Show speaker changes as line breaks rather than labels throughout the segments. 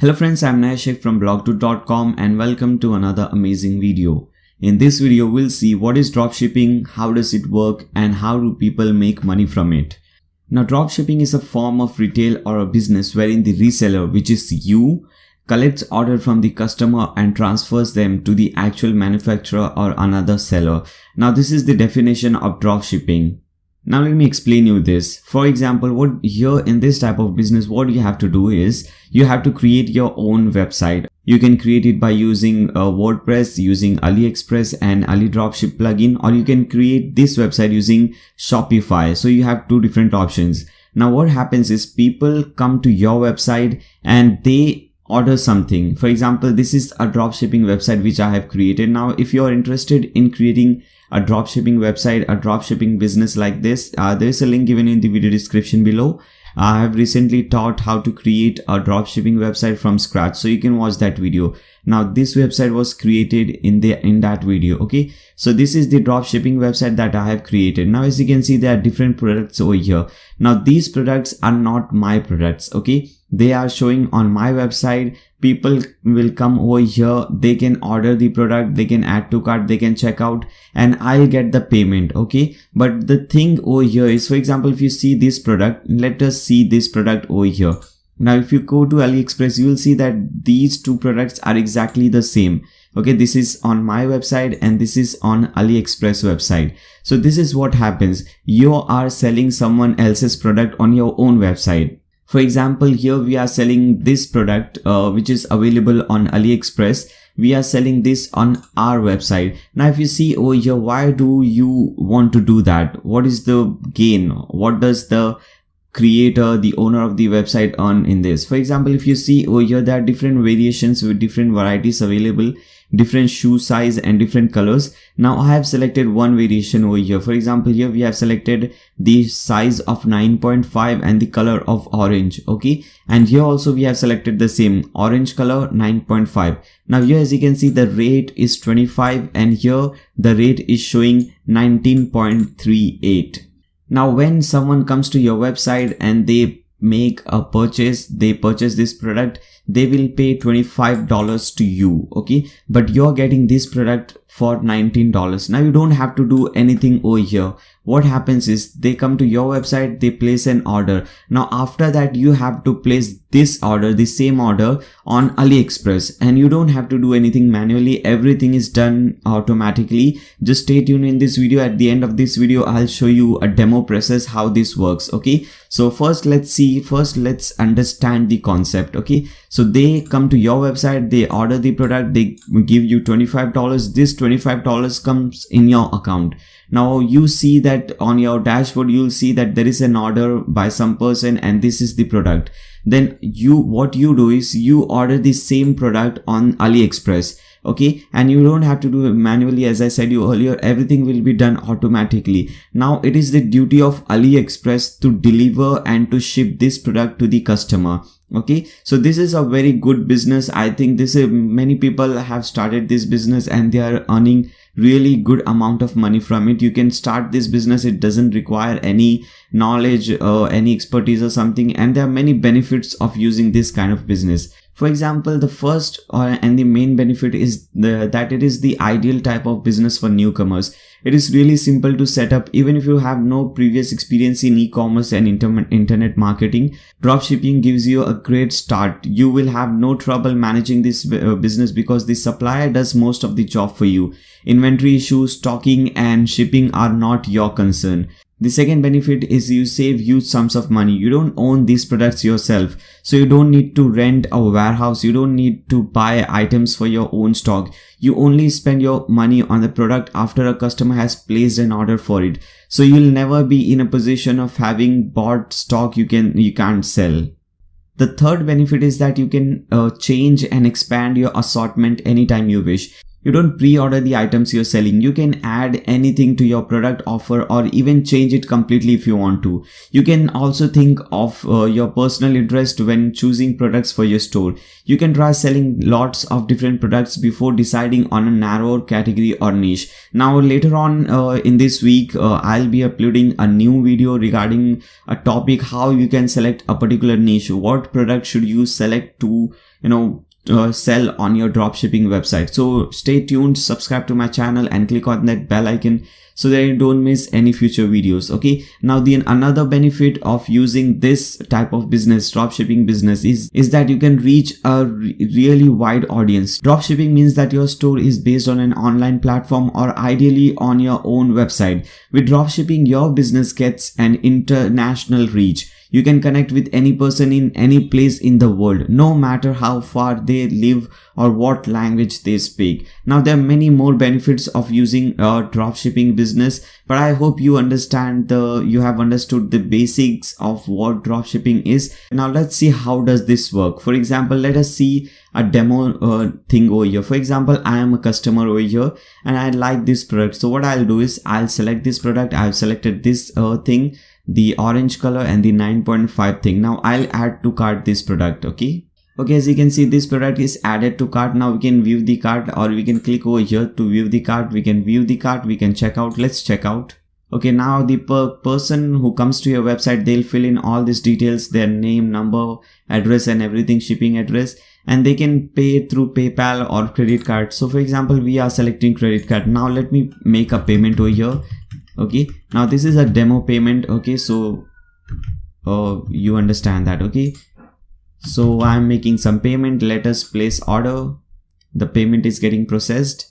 Hello friends, I'm Nashik from blogto.com and welcome to another amazing video. In this video, we'll see what is dropshipping, how does it work, and how do people make money from it. Now, dropshipping is a form of retail or a business wherein the reseller, which is you, collects order from the customer and transfers them to the actual manufacturer or another seller. Now, this is the definition of dropshipping. Now let me explain you this. For example, what here in this type of business, what you have to do is you have to create your own website. You can create it by using uh, WordPress, using AliExpress and Ali Dropship plugin, or you can create this website using Shopify. So you have two different options. Now what happens is people come to your website and they order something. For example, this is a dropshipping website which I have created. Now, if you are interested in creating a dropshipping website, a dropshipping business like this, uh, there's a link given in the video description below. I have recently taught how to create a dropshipping website from scratch. So you can watch that video. Now this website was created in the in that video. Okay. So this is the dropshipping website that I have created. Now as you can see, there are different products over here. Now these products are not my products. Okay they are showing on my website. People will come over here. They can order the product. They can add to cart. They can check out. And i'll get the payment okay? But the thing over here is for example if you see this product let us see this product over here. Now if you go to aliexpress you will see that these two products are exactly the same. Okay this is on my website and this is on aliexpress website. So this is what happens. You are selling someone else's product on your own website for example, here we are selling this product, uh, which is available on AliExpress. We are selling this on our website. Now, if you see over here, why do you want to do that? What is the gain? What does the creator, the owner of the website earn in this? For example, if you see over here, there are different variations with different varieties available different shoe size and different colors. Now I have selected one variation over here. For example, here we have selected the size of 9.5 and the color of orange. Okay. And here also we have selected the same orange color 9.5. Now here as you can see the rate is 25 and here the rate is showing 19.38. Now when someone comes to your website and they make a purchase, they purchase this product, they will pay $25 to you okay? But you're getting this product for $19 now you don't have to do anything over here. What happens is they come to your website they place an order. Now after that you have to place this order the same order on aliexpress. And you don't have to do anything manually. Everything is done automatically. Just stay tuned in this video. At the end of this video i'll show you a demo process how this works okay? So first let's see. First let's understand the concept okay? So they come to your website they order the product they give you $25 this $25 comes in your account. Now you see that on your dashboard you'll see that there is an order by some person and this is the product. Then you what you do is you order the same product on aliexpress okay? And you don't have to do it manually. As i said you earlier everything will be done automatically. Now it is the duty of aliexpress to deliver and to ship this product to the customer okay so this is a very good business. I think this is many people have started this business and they are earning really good amount of money from it. You can start this business it doesn't require any knowledge or any expertise or something and there are many benefits of using this kind of business for example, the first uh, and the main benefit is the, that it is the ideal type of business for newcomers. It is really simple to set up even if you have no previous experience in e-commerce and inter internet marketing. Dropshipping gives you a great start. You will have no trouble managing this uh, business because the supplier does most of the job for you. Inventory issues, stocking and shipping are not your concern. The second benefit is you save huge sums of money. You don't own these products yourself. So you don't need to rent a warehouse. You don't need to buy items for your own stock. You only spend your money on the product after a customer has placed an order for it. So you'll never be in a position of having bought stock you can, you can't sell. The third benefit is that you can uh, change and expand your assortment anytime you wish. You don't pre-order the items you're selling. You can add anything to your product offer or even change it completely if you want to. You can also think of uh, your personal interest when choosing products for your store. You can try selling lots of different products before deciding on a narrower category or niche. Now later on uh, in this week uh, i'll be uploading a new video regarding a topic how you can select a particular niche. What product should you select to you know uh, sell on your dropshipping website. So stay tuned subscribe to my channel and click on that bell icon so that you don't miss any future videos okay? Now the another benefit of using this type of business dropshipping business is is that you can reach a re really wide audience. Dropshipping means that your store is based on an online platform or ideally on your own website. With dropshipping your business gets an international reach. You can connect with any person in any place in the world, no matter how far they live or what language they speak. Now there are many more benefits of using a dropshipping business, but I hope you understand the, you have understood the basics of what dropshipping is. Now let's see how does this work. For example, let us see a demo uh, thing over here. For example, I am a customer over here and I like this product. So what I'll do is I'll select this product. I've selected this uh, thing the orange color and the 9.5 thing now i'll add to cart this product okay okay as you can see this product is added to cart. Now we can view the cart or we can click over here to view the cart. We can view the cart. We can check out. Let's check out. Okay now the per person who comes to your website they'll fill in all these details their name number address and everything shipping address and they can pay through paypal or credit card. So for example we are selecting credit card. Now let me make a payment over here. Okay now this is a demo payment. Okay so uh, you understand that. Okay so i'm making some payment. Let us place order. The payment is getting processed.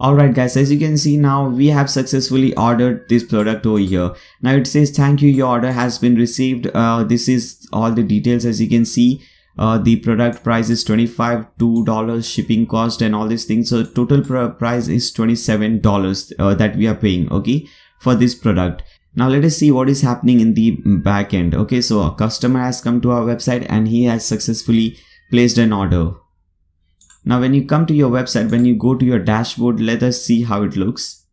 Alright guys, as you can see now we have successfully ordered this product over here. Now it says thank you. Your order has been received. Uh, this is all the details. As you can see uh, the product price is 25 two dollars shipping cost and all these things. So total price is 27 dollars uh, that we are paying okay for this product now let us see what is happening in the back end. Okay so a customer has come to our website and he has successfully placed an order. Now when you come to your website when you go to your dashboard let us see how it looks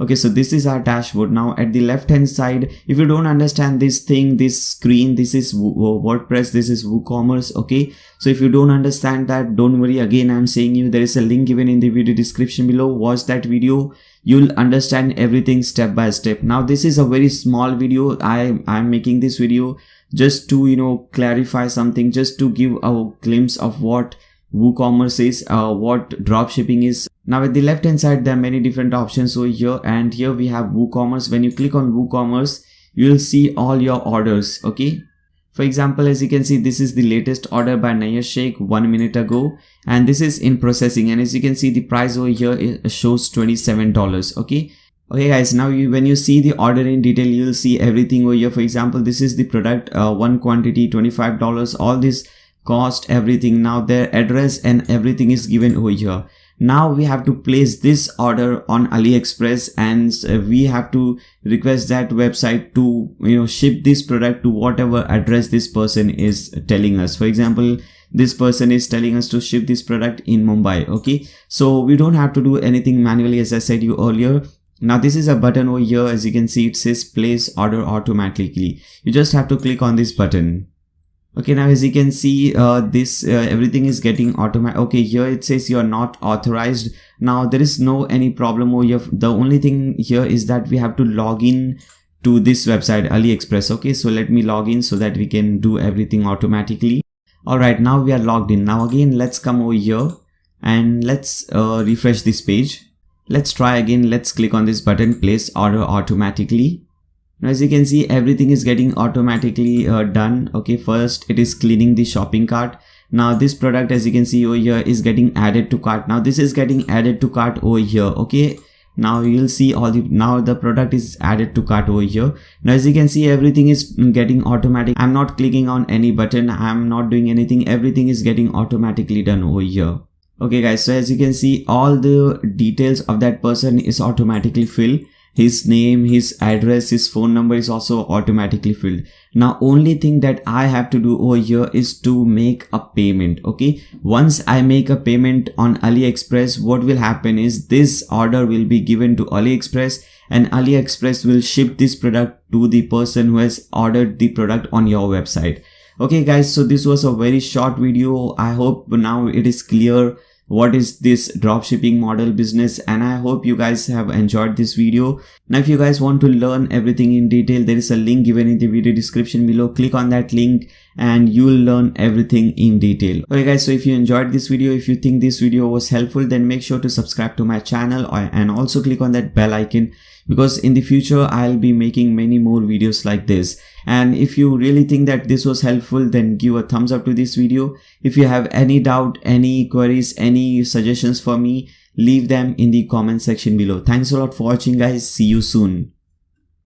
okay so this is our dashboard. Now at the left hand side if you don't understand this thing this screen this is wordpress this is woocommerce okay? So if you don't understand that don't worry. Again i'm saying you there is a link given in the video description below. Watch that video. You'll understand everything step by step. Now this is a very small video. I i'm making this video just to you know clarify something just to give a glimpse of what WooCommerce is, uh, what dropshipping is. Now at the left hand side, there are many different options over here and here we have WooCommerce. When you click on WooCommerce, you will see all your orders, okay? For example, as you can see, this is the latest order by Naya Sheikh one minute ago and this is in processing and as you can see, the price over here shows $27, okay? Okay guys, now you, when you see the order in detail, you will see everything over here. For example, this is the product, uh, one quantity, $25, all this cost everything now their address and everything is given over here now we have to place this order on aliexpress and uh, we have to request that website to you know ship this product to whatever address this person is telling us. For example this person is telling us to ship this product in mumbai okay? So we don't have to do anything manually as i said you earlier. Now this is a button over here. As you can see it says place order automatically. You just have to click on this button okay now as you can see uh, this uh, everything is getting automatic okay here it says you are not authorized. Now there is no any problem over here. The only thing here is that we have to log in to this website aliexpress. Okay so let me log in so that we can do everything automatically. All right now we are logged in. Now again let's come over here and let's uh, refresh this page. Let's try again. Let's click on this button. Place order automatically now as you can see everything is getting automatically uh, done. Okay first it is cleaning the shopping cart. Now this product as you can see over here is getting added to cart. Now this is getting added to cart over here. Okay now you'll see all the now the product is added to cart over here. Now as you can see everything is getting automatic. I'm not clicking on any button. I'm not doing anything. Everything is getting automatically done over here. Okay guys so as you can see all the details of that person is automatically filled his name, his address, his phone number is also automatically filled. Now only thing that I have to do over here is to make a payment. Okay. Once I make a payment on AliExpress, what will happen is this order will be given to AliExpress and AliExpress will ship this product to the person who has ordered the product on your website. Okay guys, so this was a very short video. I hope now it is clear what is this dropshipping model business? And i hope you guys have enjoyed this video. Now if you guys want to learn everything in detail there is a link given in the video description below. Click on that link and you will learn everything in detail. Okay guys so if you enjoyed this video if you think this video was helpful then make sure to subscribe to my channel and also click on that bell icon because in the future I'll be making many more videos like this and if you really think that this was helpful then give a thumbs up to this video. If you have any doubt any queries any suggestions for me leave them in the comment section below. Thanks a lot for watching guys. See you soon